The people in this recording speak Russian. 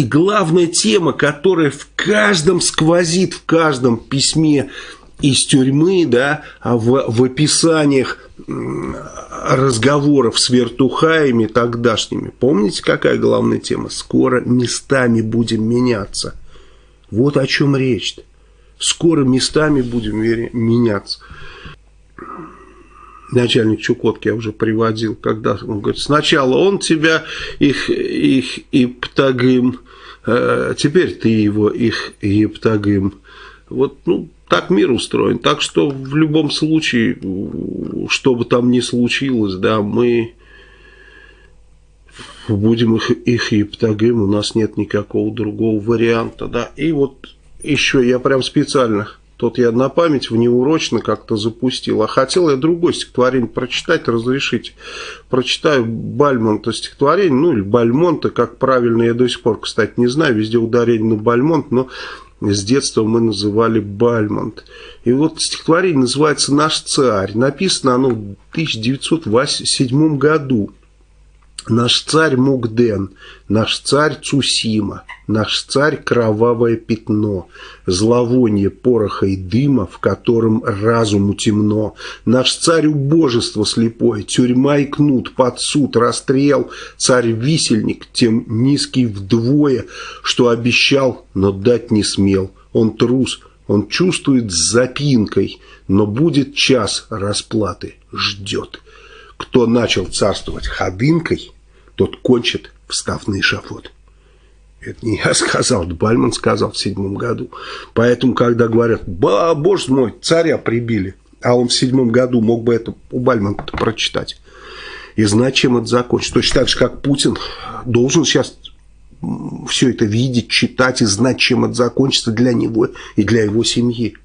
И главная тема, которая в каждом сквозит, в каждом письме из тюрьмы, да, а в, в описаниях разговоров с вертухаями тогдашними. Помните, какая главная тема? Скоро местами будем меняться. Вот о чем речь. -то. Скоро местами будем меняться. Начальник Чукотки я уже приводил, когда он говорит, сначала он тебя, их, их Иптагым, э, теперь ты его, их Иптагым. Вот, ну, так мир устроен. Так что в любом случае, что бы там ни случилось, да, мы будем их, их ептагим, у нас нет никакого другого варианта, да. И вот еще я прям специально, тот я на память внеурочно как-то запустил, а хотел я другое стихотворение прочитать, разрешить. Прочитаю Бальмонта стихотворение, ну или Бальмонта, как правильно, я до сих пор, кстати, не знаю, везде ударение на Бальмонт, но с детства мы называли Бальмонт. И вот стихотворение называется «Наш царь». Написано оно в 1907 году. Наш царь Мугден, наш царь Цусима, наш царь кровавое пятно, зловоние пороха и дыма, в котором разуму темно, наш царь убожество слепое, тюрьма и кнут, под суд, расстрел, царь-висельник, тем низкий вдвое, что обещал, но дать не смел, он трус, он чувствует запинкой, но будет час расплаты, ждет. Кто начал царствовать ходынкой, тот кончит, встав на. Это не я сказал, Бальман сказал в седьмом году. Поэтому, когда говорят, ба, боже мой, царя прибили, а он в седьмом году мог бы это у Бальмана прочитать и знать, чем это закончится. Точно так же, как Путин должен сейчас все это видеть, читать и знать, чем это закончится для него и для его семьи.